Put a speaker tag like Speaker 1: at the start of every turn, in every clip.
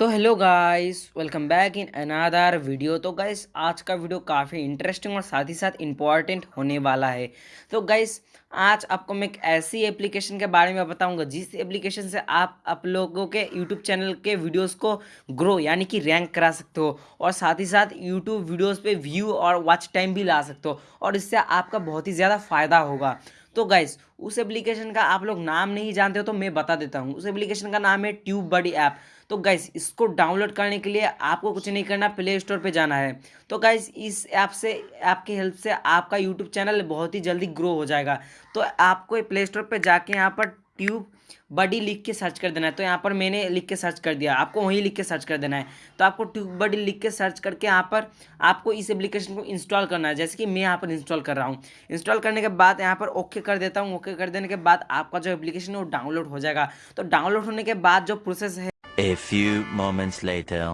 Speaker 1: तो hello guys welcome back in another video तो guys आज का वीडियो काफ़ी इंटरेस्टिंग और साथ ही साथ इंपॉर्टेंट होने वाला है। तो गाइस आज आपको मैं एक ऐसी एप्लीकेशन के बारे में बताऊँगा, जिस एप्लीकेशन से आप आप लोगों के यूट्यूब चैनल के वीडियोस को ग्रो यानी कि रैंक करा सकते हो, और साथ ही साथ यूट्यूब वीडियोस पे व्यू और वॉच टाइम भी ला सकते हो, और इससे आपका बहुत ही ज़्यादा फ़ायदा होगा। तो गाइस उस एप्लीकेशन का आप लोग नाम नहीं जानते हो तो मैं बता देता हूँ। उस एप्लीकेशन का नाम है ट्यूब बडी ऐप तो गाइज़ इसको डाउनलोड करने के लिए आपको कुछ नहीं करना प्ले स्टोर पर जाना है। तो गाइज़ इस ऐप से ऐप की हेल्प से आपका यूट्यूब चैनल बहुत ही जल्दी ग्रो हो जाएगा। तो आपको प्ले स्टोर पर जाके यहाँ पर ट्यूब बडी लिख के सर्च कर देना है। तो यहाँ पर मैंने लिख के सर्च कर दिया, आपको वहीं लिख के सर्च कर देना है। तो आपको ट्यूब बडी लिख के सर्च करके यहाँ पर आपको इस एप्लीकेशन को इंस्टॉल करना है। जैसे कि मैं यहाँ पर इंस्टॉल कर रहा हूँ। इंस्टॉल करने के बाद यहाँ पर ओके कर देता हूँ। ओके कर देने के बाद आपका जो एप्लीकेशन है वो डाउनलोड हो जाएगा। तो डाउनलोड होने के बाद जो प्रोसेस है
Speaker 2: A few moments later.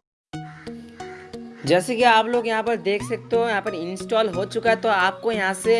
Speaker 1: जैसे कि आप लोग यहाँ पर देख सकते हो, यहाँ पर इंस्टॉल हो चुका है तो आपको यहाँ से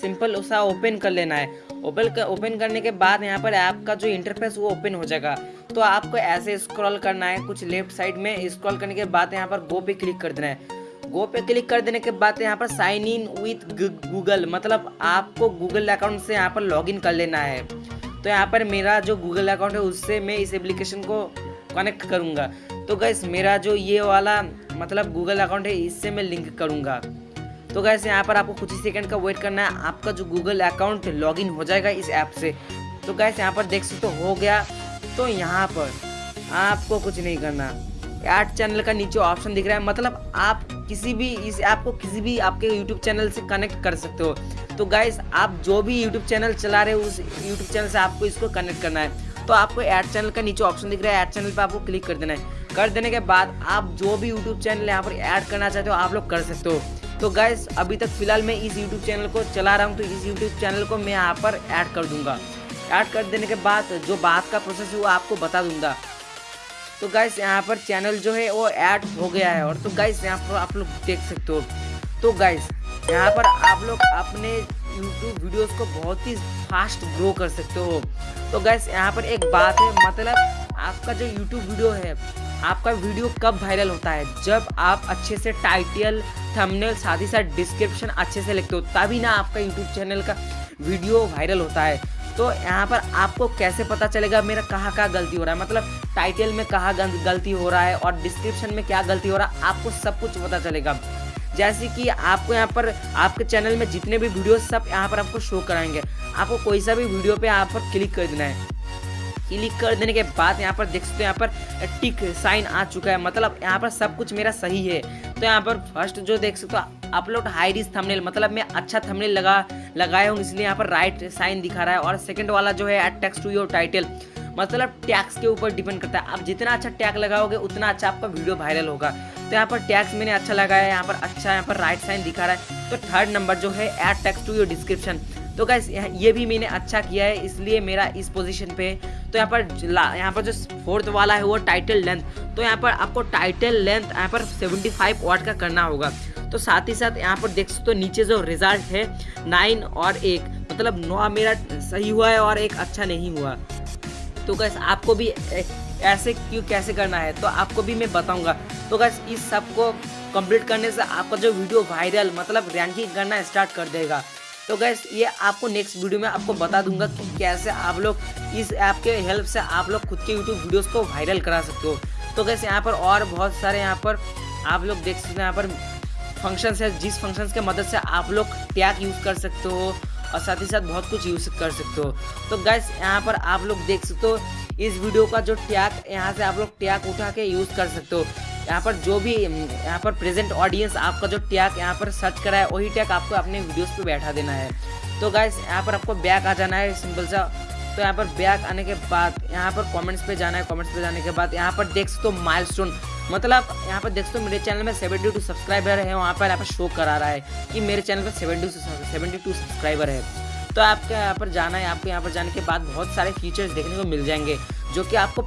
Speaker 1: सिंपल उसा ओपन कर लेना है। ओपन कर ओपन करने के बाद यहाँ पर ऐप का जो इंटरफेस वो ओपन हो जाएगा। तो आपको ऐसे स्क्रॉल करना है, कुछ लेफ़्ट साइड में स्क्रॉल करने के बाद यहाँ पर गो पे क्लिक कर देना है। गो पे क्लिक कर देने के बाद यहाँ पर साइन इन विथ गूगल मतलब आपको गूगल अकाउंट से यहाँ पर लॉगिन कर लेना है। तो यहाँ पर मेरा जो गूगल अकाउंट है, उससे मैं इस एप्लीकेशन को कनेक्ट करूँगा। तो गैस मेरा जो ये वाला मतलब गूगल अकाउंट है, इससे मैं लिंक करूँगा। तो गैस यहाँ पर आपको कुछ ही सेकंड का वेट करना है। आपका जो गूगल अकाउंट लॉगिन हो जाएगा इस ऐप से। तो गैस यहाँ पर देख सकते हो गया। तो यहाँ पर आपको कुछ नहीं करना। ऐड चैनल का नीचे ऑप्शन दिख रहा है। मतलब आप किसी भी, इस ऐप को किसी भी आपके यूट्यूब चैनल से कनेक्ट कर सकते हो। तो गाइस आप जो भी यूट्यूब चैनल चला रहे हो, उस यूट्यूब चैनल से आपको इसको कनेक्ट करना है। तो आपको ऐड चैनल का नीचे ऑप्शन दिख रहा है ऐड चैनल पर आपको क्लिक कर देना है। कर देने के बाद आप जो भी यूट्यूब चैनल यहाँ पर ऐड करना चाहते हो, आप लोग कर सकते हो। तो गैस अभी तक फ़िलहाल मैं इस यूट्यूब चैनल को चला रहा हूँ तो इस यूट्यूब चैनल को मैं यहाँ पर ऐड कर दूँगा। ऐड कर देने के बाद जो बात का प्रोसेस है, वो आपको बता दूँगा। तो गैस यहाँ पर चैनल जो है, वो ऐड हो गया है, और तो गैस यहाँ पर आप लोग देख सकते हो। तो गैस यहाँ पर आप लोग अपने यूट्यूब वीडियोस को बहुत ही फास्ट ग्रो कर सकते हो। तो गैस यहाँ पर एक बात है मतलब आपका जो यूट्यूब वीडियो है, आपका वीडियो कब वायरल होता है? जब आप अच्छे से टाइटल थंबनेल साथ ही साथ डिस्क्रिप्शन अच्छे से लिखते हो, तभी ना आपका यूट्यूब चैनल का वीडियो वायरल होता है। तो यहाँ पर आपको कैसे पता चलेगा, मेरा कहाँ कहाँ गलती हो रहा है? मतलब टाइटल में कहाँ गलती हो रहा है और डिस्क्रिप्शन में क्या गलती हो रहा है, आपको सब कुछ पता चलेगा। जैसे कि आपको यहाँ पर, आपके चैनल में जितने भी वीडियो सब यहाँ पर आपको शो कराएँगे। आपको कोई सा भी वीडियो पे यहाँ पर क्लिक कर देना है। क्लिक कर देने के बाद यहाँ पर देख सकते हो यहाँ पर टिक साइन आ चुका है। मतलब यहाँ पर सब कुछ मेरा सही है। तो यहाँ पर फ़र्स्ट जो देख सकते हो अपलोड हाई रिस्क थंबनेल मतलब मैं अच्छा थंबनेल लगा, लगाया हूँ, इसलिए यहाँ पर राइट साइन दिखा रहा है। और सेकंड वाला जो है टेक्स्ट टू योर टाइटल मतलब टैक्स के ऊपर डिपेंड करता है। आप जितना अच्छा टैग लगाओगे, उतना अच्छा आपका वीडियो वायरल होगा। तो यहाँ पर टैक्स मैंने अच्छा लगाया है यहाँ पर अच्छा यहाँ पर राइट साइन दिखा रहा है। तो थर्ड नंबर जो है add tags to your description तो गैस ये भी मैंने अच्छा किया है, इसलिए मेरा इस पोजीशन पे तो यहाँ पर यहाँ पर जो फोर्थ वाला है, वो टाइटल लेंथ तो यहाँ पर आपको टाइटल लेंथ यहाँ पर 75 फाइव वाट का करना होगा। तो साथ ही साथ यहाँ पर देख सकते हो तो नीचे जो रिज़ल्ट है नाइन और एक। मतलब नौ मेरा सही हुआ है और एक अच्छा नहीं हुआ। तो गैस आपको भी ऐसे क्यों, कैसे करना है तो आपको भी मैं बताऊँगा। तो गैस इस सबको कंप्लीट करने से आपका जो वीडियो वायरल मतलब रैंकिंग करना स्टार्ट कर देगा। तो गैस ये आपको नेक्स्ट वीडियो में आपको बता दूँगा कि कैसे आप लोग इस ऐप के हेल्प से आप लोग खुद के यूट्यूब वीडियोस को वायरल करा सकते हो। तो गैस यहाँ पर और बहुत सारे यहाँ पर आप लोग देख सकते हैं, यहाँ पर फ़ंक्शन है, जिस फ़ंक्शन के मदद से आप लोग टैग यूज़ कर सकते हो और साथ ही साथ बहुत कुछ यूज़ कर सकते हो। तो गैस यहाँ पर आप लोग देख सकते हो इस वीडियो का जो टैग यहाँ से आप लोग टैग उठा के यूज़ कर सकते हो। यहाँ पर जो भी यहाँ पर प्रेजेंट ऑडियंस आपका जो टैग यहाँ पर सर्च करा है वही टैग आपको अपने वीडियोस पे बैठा देना है। तो गाइस यहाँ पर आपको बैक आ जाना है सिंपल सा। तो यहाँ पर बैक आने के बाद, यहाँ पर कमेंट्स पे जाना है कमेंट्स पे जाने के बाद यहाँ पर देख सकते हो माइलस्टोन मतलब यहाँ पर देख सकते हो मेरे चैनल में सेवेंटी टू सब्सक्राइबर है, वहाँ पर यहाँ पर शो करा रहा है कि मेरे चैनल पर सेवेंटी सेवेंटी टू सब्सक्राइबर है। तो आपको यहाँ पर जाना है, आपको यहाँ पर जाने के बाद बहुत सारे फीचर्स देखने को मिल जाएँगे, जो कि आपको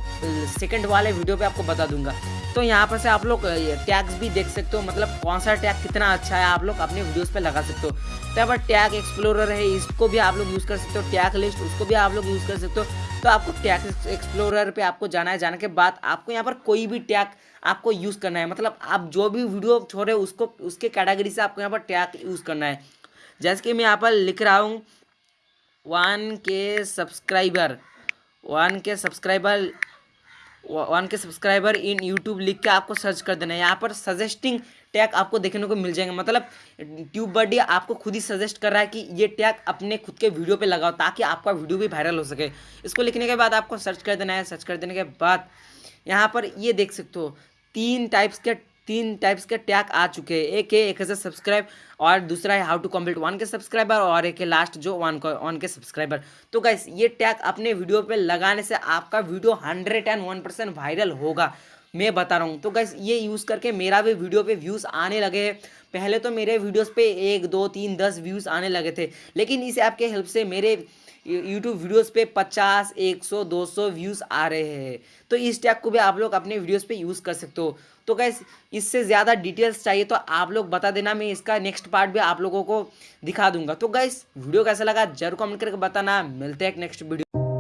Speaker 1: सेकंड वाले वीडियो पे आपको बता दूँगा। तो यहाँ पर से आप लोग टैग्स भी देख सकते हो मतलब कौन सा टैग कितना अच्छा है, आप लोग अपने वीडियोस पे लगा सकते हो। तो यहाँ पर टैग एक्सप्लोरर है, इसको भी आप लोग यूज़ कर सकते हो टैग लिस्ट उसको भी आप लोग यूज़ कर सकते हो। तो आपको टैग एक्सप्लोरर पे आपको जाना है, जाने के बाद आपको यहाँ पर कोई भी टैग आपको यूज़ करना है। मतलब आप जो भी वीडियो छोड़े उसको, उसके कैटेगरी से आपको यहाँ पर टैग यूज़ करना है। जैसे कि मैं यहाँ पर लिख रहा हूँ one K subscriber, one K subscriber one K subscriber in YouTube लिख के आपको सर्च कर देना है। यहाँ पर सजेस्टिंग टैग आपको देखने को मिल जाएँगे। मतलब ट्यूब बडी आपको खुद ही सजेस्ट कर रहा है कि ये टैग अपने खुद के वीडियो पे लगाओ ताकि आपका वीडियो भी वायरल हो सके। इसको लिखने के बाद आपको सर्च कर देना है। सर्च कर देने के बाद यहाँ पर ये देख सकते हो, तीन टाइप्स के तीन टाइप्स के टैग आ चुके हैं। एक है एक है सब्सक्राइब और दूसरा है how to complete one K subscriber और एक है लास्ट जो वन को वन के सब्सक्राइबर तो गाइस ये टैग अपने वीडियो पे लगाने से आपका video hundred and one percent viral होगा। मैं बता रहा हूँ। तो गाइस ये यूज़ करके मेरा भी वीडियो पे व्यूज़ आने लगे हैं। पहले तो मेरे वीडियोस पे एक, दो, तीन, दस व्यूज़ आने लगे थे। लेकिन इस ऐप के हेल्प से मेरे यूट्यूब वीडियोस पे पचास, एक सौ, दो सौ व्यूज़ आ रहे हैं। तो इस टैग को भी आप लोग अपने वीडियोस पे यूज़ कर सकते हो। तो गैस इससे ज़्यादा डिटेल्स चाहिए तो आप लोग बता देना, मैं इसका नेक्स्ट पार्ट भी आप लोगों को दिखा दूँगा। तो गैस वीडियो कैसा लगा? ज़रूर कमेंट करके बताना। मिलते हैं नेक्स्ट वीडियो